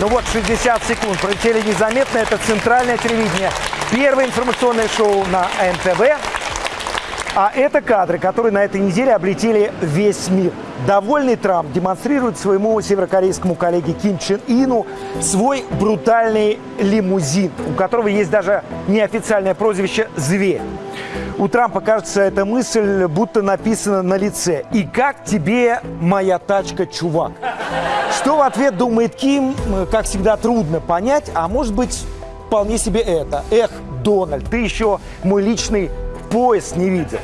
Ну вот, 60 секунд пролетели незаметно. Это центральное телевидение. Первое информационное шоу на НТВ. А это кадры, которые на этой неделе облетели весь мир. Довольный Трамп демонстрирует своему северокорейскому коллеге Ким Чен Ину свой брутальный лимузин, у которого есть даже неофициальное прозвище «Зверь». У Трампа, кажется, эта мысль будто написана на лице. «И как тебе моя тачка, чувак?» Что в ответ думает Ким, как всегда, трудно понять, а может быть, вполне себе это. «Эх, Дональд, ты еще мой личный пояс не видел».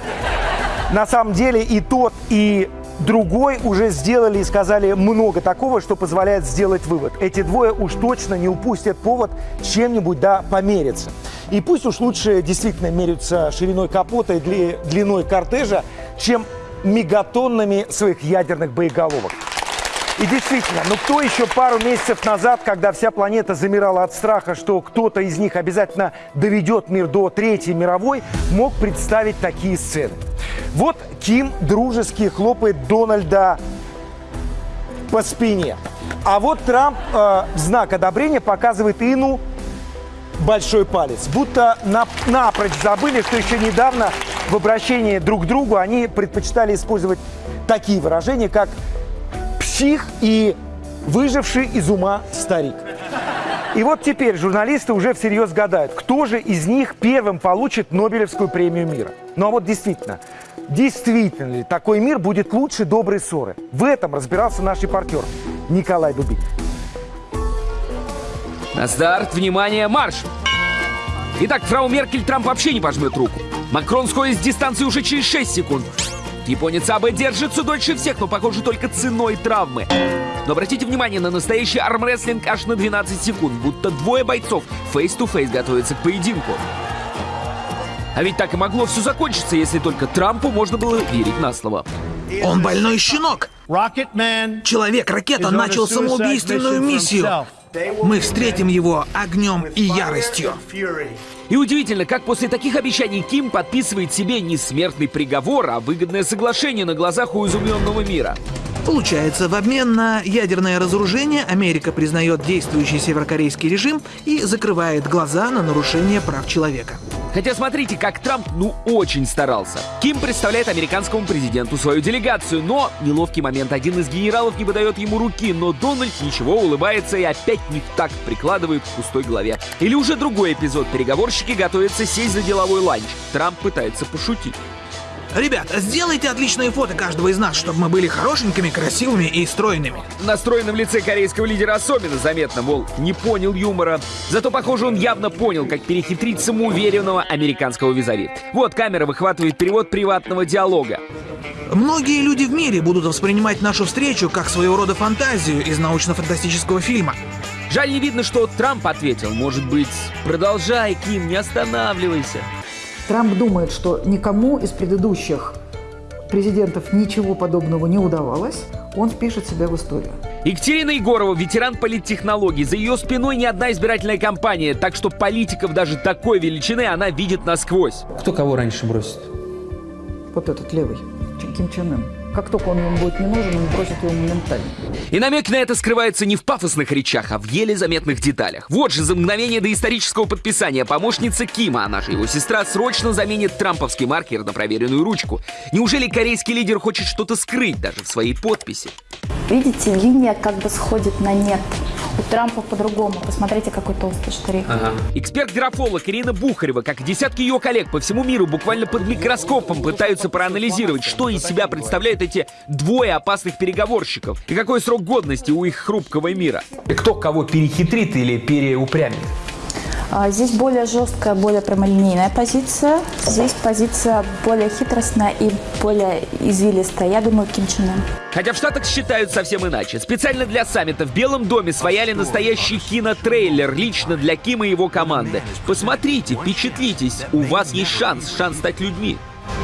На самом деле и тот, и другой уже сделали и сказали много такого, что позволяет сделать вывод. Эти двое уж точно не упустят повод чем-нибудь да помериться. И пусть уж лучше действительно меряются шириной капота и длиной кортежа, чем мегатоннами своих ядерных боеголовок. И действительно, ну кто еще пару месяцев назад, когда вся планета замирала от страха, что кто-то из них обязательно доведет мир до Третьей мировой, мог представить такие сцены? Вот Ким дружески хлопает Дональда по спине. А вот Трамп э, в знак одобрения показывает Ину большой палец. Будто на, напрочь забыли, что еще недавно в обращении друг к другу они предпочитали использовать такие выражения, как «псих» и «выживший из ума старик». И вот теперь журналисты уже всерьез гадают, кто же из них первым получит Нобелевскую премию мира. Ну а вот действительно, действительно ли такой мир будет лучше доброй ссоры? В этом разбирался наш репортер Николай Дубик. На старт, внимание, марш! Итак, фрау Меркель Трамп вообще не пожмет руку. Макрон сходит с дистанции уже через 6 секунд. Японец Абе держится дольше всех, но, похоже, только ценой травмы. Но обратите внимание на настоящий армрестлинг аж на 12 секунд, будто двое бойцов face-to-face готовятся к поединку. А ведь так и могло все закончиться, если только Трампу можно было верить на слово. Он больной щенок. Человек-ракета начал самоубийственную миссию. Мы встретим его огнем и яростью. И удивительно, как после таких обещаний Ким подписывает себе не смертный приговор, а выгодное соглашение на глазах у изумленного мира. Получается, в обмен на ядерное разоружение Америка признает действующий северокорейский режим и закрывает глаза на нарушение прав человека. Хотя смотрите, как Трамп ну очень старался. Ким представляет американскому президенту свою делегацию, но неловкий момент. Один из генералов не выдает ему руки, но Дональд ничего, улыбается и опять не так прикладывает к пустой голове. Или уже другой эпизод. Переговорщики готовятся сесть за деловой ланч. Трамп пытается пошутить. Ребята, сделайте отличные фото каждого из нас, чтобы мы были хорошенькими, красивыми и стройными. На стройном лице корейского лидера особенно заметно, мол, не понял юмора. Зато, похоже, он явно понял, как перехитрить самоуверенного американского визави. Вот камера выхватывает перевод приватного диалога. Многие люди в мире будут воспринимать нашу встречу как своего рода фантазию из научно-фантастического фильма. Жаль, не видно, что Трамп ответил. Может быть, продолжай, Ким, не останавливайся. Трамп думает, что никому из предыдущих президентов ничего подобного не удавалось, он впишет себя в историю. Екатерина Егорова, ветеран политтехнологий. За ее спиной ни одна избирательная кампания, так что политиков даже такой величины она видит насквозь. Кто кого раньше бросит? Вот этот левый, Ким Чен Ын. Как только он ему будет не нужен, он бросит его моментально. И намек на это скрывается не в пафосных речах, а в еле заметных деталях. Вот же за мгновение до исторического подписания помощница Кима, а наша его сестра, срочно заменит трамповский маркер на проверенную ручку. Неужели корейский лидер хочет что-то скрыть даже в своей подписи? Видите, линия как бы сходит на нет. У Трампа по-другому. Посмотрите, какой толстый штрих. Ага. Эксперт-графолог Ирина Бухарева, как и десятки ее коллег по всему миру, буквально под микроскопом пытаются проанализировать, что из себя представляют эти двое опасных переговорщиков и какой срок годности у их хрупкого мира. И кто кого перехитрит или переупрямит? А, здесь более жесткая, более прямолинейная позиция. Здесь позиция более хитростная и более извилистая. Я думаю, Ким Чен Ын. Хотя в Штатах считают совсем иначе. Специально для саммита в Белом доме свояли настоящий кинотрейлер лично для Кима и его команды. Посмотрите, впечатлитесь, у вас есть шанс, шанс стать людьми.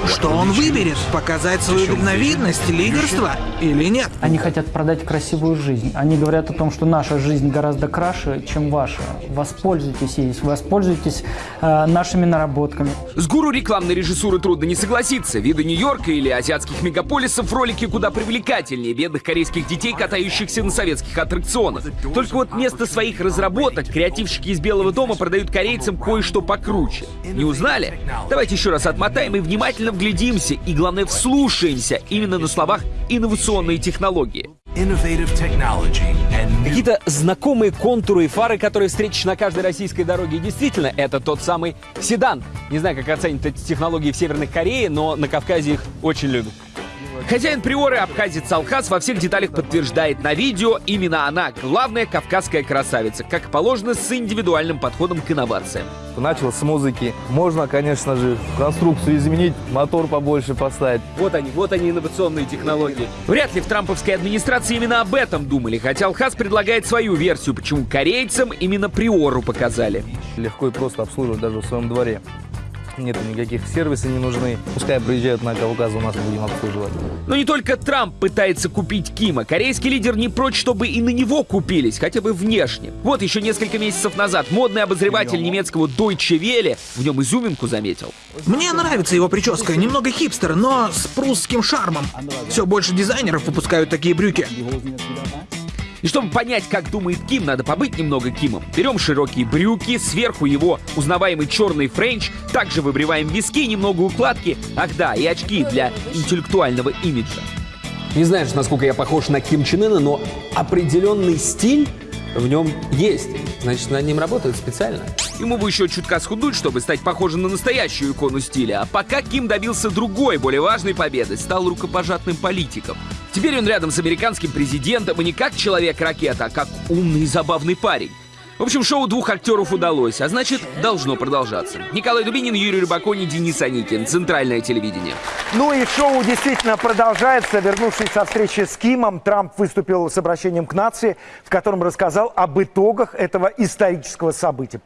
Что он выберет? Показать свою дальновидность, лидерство или нет? Они хотят продать красивую жизнь. Они говорят о том, что наша жизнь гораздо краше, чем ваша. Воспользуйтесь ей, воспользуйтесь э, нашими наработками. С гуру рекламной режиссуры трудно не согласиться. Виды Нью-Йорка или азиатских мегаполисов ролики куда привлекательнее бедных корейских детей, катающихся на советских аттракционах. Только вот вместо своих разработок креативщики из Белого дома продают корейцам кое-что покруче. Не узнали? Давайте еще раз отмотаем и внимательно вглядимся, и главное вслушаемся именно на словах инновационные технологии. Какие-то знакомые контуры и фары, которые встретишь на каждой российской дороге. И действительно, это тот самый седан. Не знаю, как оценят эти технологии в Северной Корее, но на Кавказе их очень любят. Хозяин приоры абхазец Алхаз во всех деталях подтверждает на видео, именно она главная кавказская красавица, как положено с индивидуальным подходом к инновациям. Начал с музыки. Можно, конечно же, конструкцию изменить, мотор побольше поставить. Вот они, вот они инновационные технологии. Вряд ли в трамповской администрации именно об этом думали, хотя Алхаз предлагает свою версию, почему корейцам именно приору показали. Легко и просто обслуживать даже в своем дворе. Нет никаких сервисов не нужны. Пускай приезжают на Кавказ, у нас будем обслуживать. Но не только Трамп пытается купить Кима. Корейский лидер не прочь, чтобы и на него купились, хотя бы внешне. Вот еще несколько месяцев назад модный обозреватель немецкого Deutsche Welle в нем изюминку заметил. Мне нравится его прическа, немного хипстер, но с прусским шармом. Все больше дизайнеров выпускают такие брюки. И чтобы понять, как думает Ким, надо побыть немного Кимом. Берем широкие брюки, сверху его узнаваемый черный френч, также выбриваем виски, немного укладки, ах да, и очки для интеллектуального имиджа. Не знаешь, насколько я похож на Ким Чен Ына, но определенный стиль в нем есть. Значит, над ним работают специально. Ему бы еще чутка схудуть, чтобы стать похожим на настоящую икону стиля. А пока Ким добился другой, более важной победы, стал рукопожатным политиком. Теперь он рядом с американским президентом и не как человек-ракета, а как умный и забавный парень. В общем, шоу двух актеров удалось, а значит, должно продолжаться. Николай Дубинин, Юрий Рыбакони, Денис Аникин. Центральное телевидение. Ну и шоу действительно продолжается. Вернувшись со встречи с Кимом, Трамп выступил с обращением к нации, в котором рассказал об итогах этого исторического события.